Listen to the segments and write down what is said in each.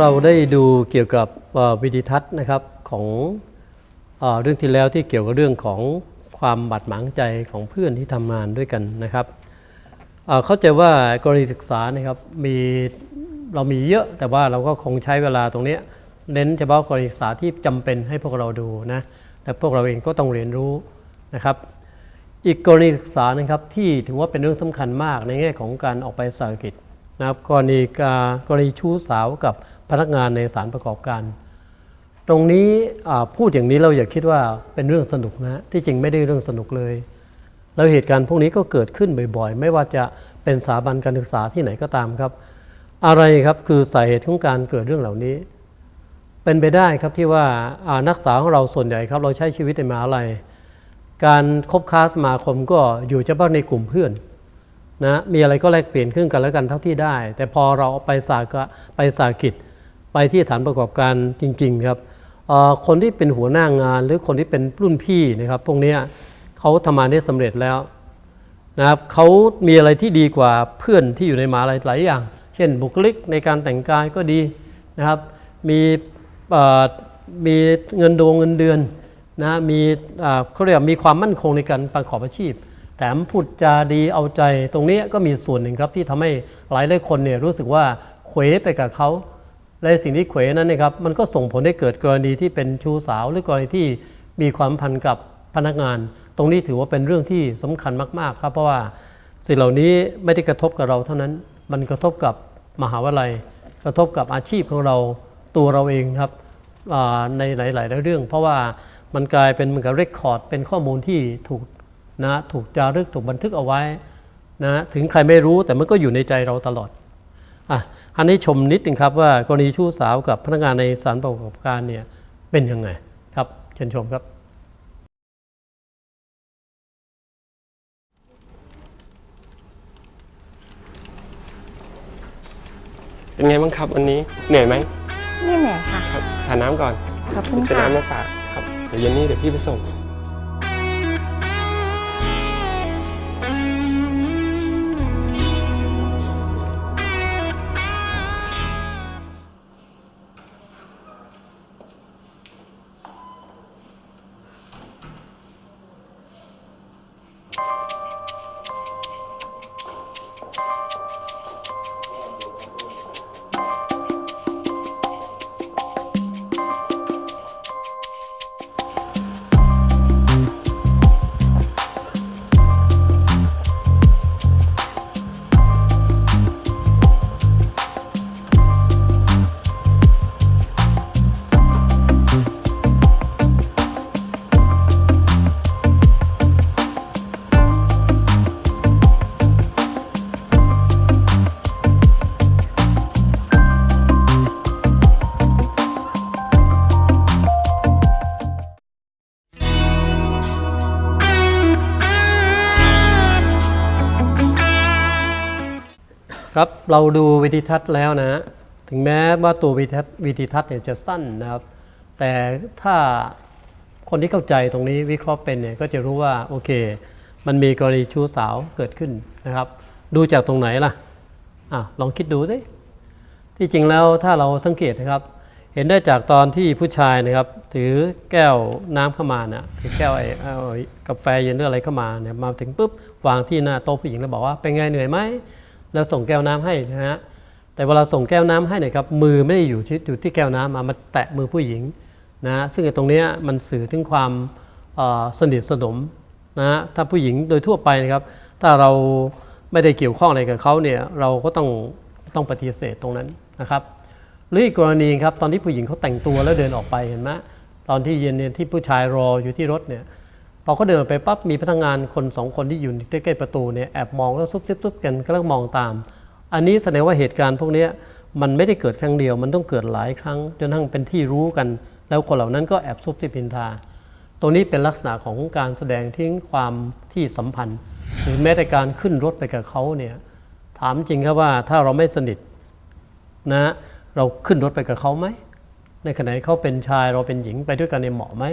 เราได้ดูเกี่ยวกับวิดีทัศน์นะครับของเอเรื่องที่แล้วที่เกี่ยวกับเรื่องของความบาดหมางใจของเพื่อนที่ทำงานด้วยกันนะครับเข้าใจว่ากรณีศึกษานะครับมีเรามีเยอะแต่ว่าเราก็คงใช้เวลาตรงนี้เน้นเฉพาะกรณีศึกษาที่จำเป็นให้พวกเราดูนะแต่พวกเราเองก็ต้องเรียนรู้นะครับ อีกกรณีศึกษานะครับที่ถือว่าเป็นเรื่องสำคัญมากในแง่ของการออกไปสาหกิจนะครับกรณีการกรณีชู้สาวกับ พนักงานในสารประกอบการ ตรงนี้พูดอย่างนี้เราอย่าคิดว่าเป็นเรื่องสนุกนะที่จริงไม่ได้เรื่องสนุกเลย แล้วเหตุการณ์พวกนี้ก็เกิดขึ้นบ่อยๆ ไม่ว่าจะเป็นสถาบันการศึกษาที่ไหนก็ตามครับ อะไรครับคือสาเหตุของการเกิดเรื่องเหล่านี้ เป็นไปได้ครับที่ว่านักศึกษาของเราส่วนใหญ่ครับเราใช้ชีวิตในมหาลัยการคบค้าสมาคมก็อยู่เฉพาะในกลุ่มเพื่อนนะมีอะไรก็แลกเปลี่ยนขึ้นกันแล้วกันเท่าที่ได้ แต่พอเราไปสากไปสากิจ ไปที่ฐานประกอบการจริง ๆ ครับคนที่เป็นหัวหน้างานหรือคนที่เป็นรุ่นพี่นะครับ พวกนี้เขาทำงานได้สำเร็จแล้วนะครับเขามีอะไรที่ดีกว่าเพื่อนที่อยู่ในมหาลัยหลายอย่าง เช่นบุคลิกในการแต่งกายก็ดีนะครับ มีมีเงินดวงเงินเดือนนะมีเขาเรียกมีความมั่นคงในการประกอบอาชีพ แถมพูดจาดีเอาใจตรงนี้ก็มีส่วนหนึ่งครับที่ทำให้หลายหลายคนเนี่ยรู้สึกว่าเขวไปกับเขา และสิ่งที่เขวนั้นนะครับมันก็ส่งผลให้เกิดกรณีที่เป็นชู้สาว หรือกรณีที่มีความพันกับพนักงาน ตรงนี้ถือว่าเป็นเรื่องที่สำคัญมาก ๆ ครับ เพราะว่าสิ่งเหล่านี้ไม่ได้กระทบกับเราเท่านั้น มันกระทบกับมหาวิทยาลัย กระทบกับอาชีพของเราตัวเราเองครับอ่าในหลาย ๆ เรื่อง เพราะว่ามันกลายเป็นเหมือนกับเรคคอร์ดเป็นข้อมูลที่ถูกนะถูกจารึกถูกบันทึกเอาไว้นะถึงใครไม่รู้แต่มันก็อยู่ในใจเราตลอด อะอันนี้ชมนิดนึงครับว่ากรณีชู้สาวกับพนักงานในสารประกอบการเนี่ยเป็นยังไงครับเชิญชมครับ เป็นไงบ้างครับวันนี้เหนื่อยไหมไม่เหนื่อยค่ะครับทานน้ำก่อนขอบคุณซื้อค่ะน้ำมาฝากครับเดี๋ยวเย็นนี้เดี๋ยวพี่ไปส่ง ครับเราดูวิดีทัศน์แล้วนะ ถึงแม้ว่าตัววิดีทัศน์วิดีทัศน์เนี่ยจะสั้นนะครับ แต่ถ้าคนที่เข้าใจตรงนี้วิเคราะห์เป็นเนี่ยก็จะรู้ว่าโอเค มันมีกรณีชู้สาวเกิดขึ้นนะครับ ดูจากตรงไหนล่ะอะลองคิดดูสิที่จริงแล้วถ้าเราสังเกตนะครับ เห็นได้จากตอนที่ผู้ชายนะครับ ถือแก้วน้ำเข้ามานะถือแก้วไอ้เอากาแฟเย็นหรืออะไรเข้ามาเนี่ยมาถึงปุ๊บวางที่หน้าโต๊ะผู้หญิงแล้วบอกว่าเป็นไงเหนื่อยไหม แล้วส่งแก้วน้ำให้นะฮะแต่เวลาส่งแก้วน้ำให้เนี่ยครับมือไม่ได้อยู่ที่อยู่ที่แก้วน้ำมามาแตะมือผู้หญิงนะฮะซึ่งตรงนี้มันสื่อถึงความสนิทสนมนะฮะถ้าผู้หญิงโดยทั่วไปนะครับ ถ้าเราไม่ได้เกี่ยวข้องอะไรกับเขาเนี่ยเราก็ต้องต้องปฏิเสธตรงนั้นนะครับหรืออีกกรณีครับตอนที่ผู้หญิงเขาแต่งตัวแล้วเดินออกไปเห็นไหมตอนที่เย็นเนี่ยที่ผู้ชายรออยู่ที่รถเนี่ย พอเขาเดินไปปั๊บมีพนักงานคนสองคนที่อยู่ใกล้ๆประตูเนี่ยแอบมองแล้วซุบซิบซุบกันก็แล้วมมองตาม อันนี้แสดงว่าเหตุการณ์พวกนี้มันไม่ได้เกิดครั้งเดียว มันต้องเกิดหลายครั้งจนทั้งเป็นที่รู้กัน แล้วคนเหล่านั้นก็แอบซุบซิบพินทา ตรงนี้เป็นลักษณะของการแสดงทิ้งความที่สัมพันธ์ หรือแม้แต่การขึ้นรถไปกับเขาเนี่ยถามจริงครับว่าถ้าเราไม่สนิทนะเราขึ้นรถไปกับเขาไหมในขณะที่เขาเป็นชายเราเป็นหญิงไปด้วยกันในยเหมาะไหม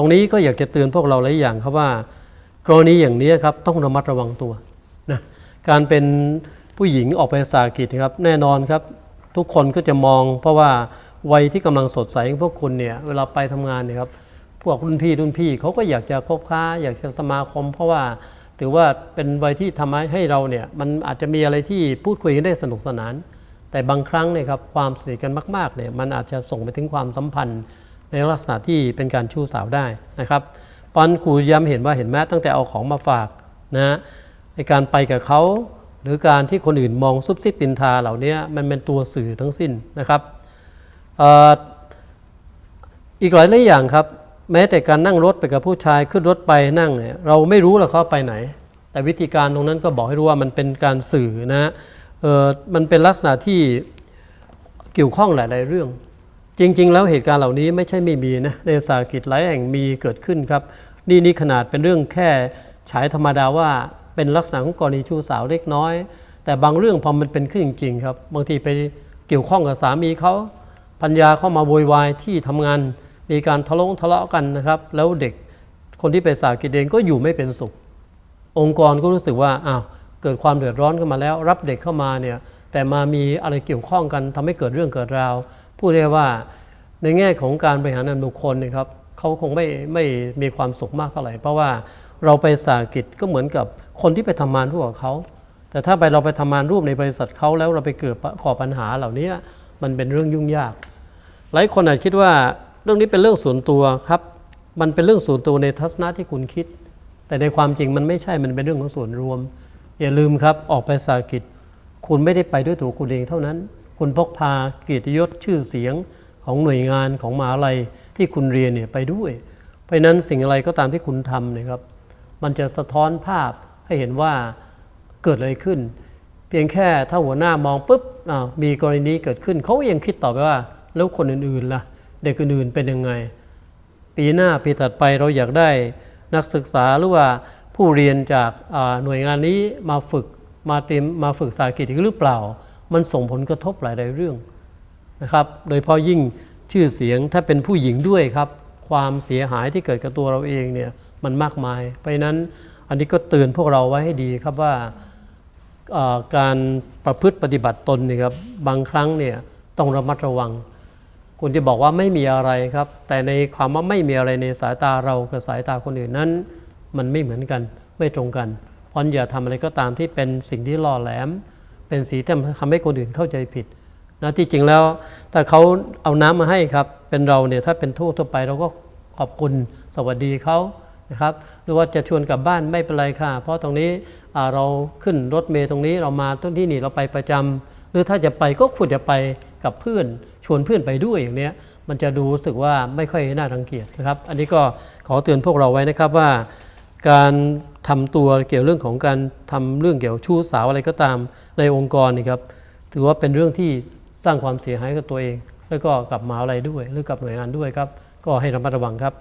ตรงนี้ก็อยากจะเตือนพวกเราหลายอย่างครับว่า กรณีอย่างนี้ครับต้องระมัดระวังตัวนะการเป็นผู้หญิงออกไปสากิจครับแน่นอนครับ ทุกคนก็จะมอง เพราะว่าวัยที่กำลังสดใสของพวกคุณเนี่ยเวลาไปทำงานเนี่ยครับพวกรุ่นพี่รุ่นพี่เขาก็อยากจะคบค้าอยากจะสมาคม เพราะว่าถือว่าเป็นวัยที่ทำให้เราเนี่ยมันอาจจะมีอะไรที่พูดคุยกันได้สนุกสนาน แต่บางครั้งเนี่ยครับความสนิทกันมากๆเนี่ยมันอาจจะส่งไปถึงความสัมพันธ์ ในลักษณะที่เป็นการชู้สาวได้นะครับปอนครูย้ำเห็นว่าเห็นแม้ตั้งแต่เอาของมาฝากนะในการไปกับเขาหรือการที่คนอื่นมองซุบซิบปินทาเหล่านี้มันเป็นตัวสื่อทั้งสิ้นนะครับอ,อีกหลายหลายอย่างครับ แม้แต่การนั่งรถไปกับผู้ชายขึ้นรถไปนั่งเนี่ยเราไม่รู้หรอกเขาไปไหน แต่วิธีการตรงนั้นก็บอกให้รู้ว่ามันเป็นการสื่อนะเออมันเป็นลักษณะที่เกี่ยวข้องหลาย ๆ เรื่อง จริง ๆ แล้วเหตุการณ์เหล่านี้ไม่ใช่ไม่มีนะในสาหกิจหลายแห่งมีเกิดขึ้นครับ นี่นี่ขนาดเป็นเรื่องแค่ฉายธรรมดาว่าเป็นลักษณะของกรณีชู้สาวเล็กน้อย แต่บางเรื่องพอมันเป็นขึ้นจริงๆครับ บางทีไปเกี่ยวข้องกับสามีเขาปัญญาเข้ามาโวยวายที่ทำงาน มีการทะเลาะทะเลาะกันนะครับ แล้วเด็กคนที่ไปสาหกิจเองก็อยู่ไม่เป็นสุข องค์กรก็รู้สึกว่าอ้าวเกิดความเดือดร้อนขึ้นมาแล้ว รับเด็กเข้ามาเนี่ยแต่มามีอะไรเกี่ยวข้องกันทำให้เกิดเรื่องเกิดราว พูดได้ว่าในแง่ของการบริหารงานบุคคลนะครับเขาคงไม่ไม่มีความสุขมากเท่าไหร่ เพราะว่าเราไปสากิจก็เหมือนกับคนที่ไปทำงานร่วมกับเขาแต่ถ้าไปเราไปทำงานร่วมในบริษัทเขาแล้วเราไปเกิดก่อปัญหาเหล่านี้มันเป็นเรื่องยุ่งยาก หลายคนอาจคิดว่าเรื่องนี้เป็นเรื่องส่วนตัวครับ มันเป็นเรื่องส่วนตัวในทัศนะที่คุณคิด แต่ในความจริงมันไม่ใช่มันเป็นเรื่องของส่วนรวม อย่าลืมครับออกไปสากิจคุณไม่ได้ไปด้วยตัวคุณเองเท่านั้น คุณพกพาเกียรติยศชื่อเสียงของหน่วยงานของมหาลัยที่คุณเรียนเนี่ยไปด้วย เพราะนั้นสิ่งอะไรก็ตามที่คุณทำเนี่ยครับ มันจะสะท้อนภาพให้เห็นว่าเกิดอะไรขึ้น เพียงแค่ถ้าหัวหน้ามองปุ๊บอ้ามีกรณีเกิดขึ้นเขาก็ยังคิดต่อไปว่า แล้วคนอื่นๆล่ะ เด็กอื่นๆเป็นยังไง ปีหน้าปีถัดไปเราอยากได้นักศึกษาหรือว่าผู้เรียนจากหน่วยงานนี้มาฝึกมาเตรียมมาฝึกสาหกิจอีกหรือเปล่า มันส่งผลกระทบหลายๆเรื่องนะครับ โดยเฉพาะยิ่งชื่อเสียงถ้าเป็นผู้หญิงด้วยครับ ความเสียหายที่เกิดกับตัวเราเองเนี่ยมันมากมาย เพราะนั้นอันนี้ก็เตือนพวกเราไว้ให้ดีครับว่าการประพฤติปฏิบัติตนเนี่ยครับบางครั้งเนี่ยต้องระมัดระวังคุณจะบอกว่าไม่มีอะไรครับ แต่ในความว่าไม่มีอะไรในสายตาเรากับสายตาคนอื่นนั้น มันไม่เหมือนกันไม่ตรงกันเพราะอย่าทำอะไรก็ตามที่เป็นสิ่งที่ล่อแหลม เป็นสีที่ทำให้คนอื่นเข้าใจผิดนะที่จริงแล้วถ้าเขาเอาน้ำมาให้ครับ เป็นเราเนี่ยถ้าเป็นทั่วทั่วไปเราก็ขอบคุณสวัสดีเขานะครับ หรือว่าจะชวนกลับบ้านไม่เป็นไรค่ะ เพราะตรงนี้เราขึ้นรถเมล์ตรงนี้เรามาต้นที่นี่เราไปประจำหรือถ้าจะไปก็ควรจะไปกับเพื่อนชวนเพื่อนไปด้วยอย่างเนี้ยมันจะดูรู้สึกว่าไม่ค่อยน่ารังเกียจนะครับ อันนี้ก็ขอเตือนพวกเราไว้นะครับว่า การทำตัวเกี่ยวเรื่องของการทำเรื่องเกี่ยวชู้สาวอะไรก็ตามในองค์กรนี่ครับถือว่าเป็นเรื่องที่สร้างความเสียหายกับตัวเอง แล้วก็กับมหาอะไรด้วย หรือกับหน่วยงานด้วยครับ ก็ให้ระมัดระวังครับ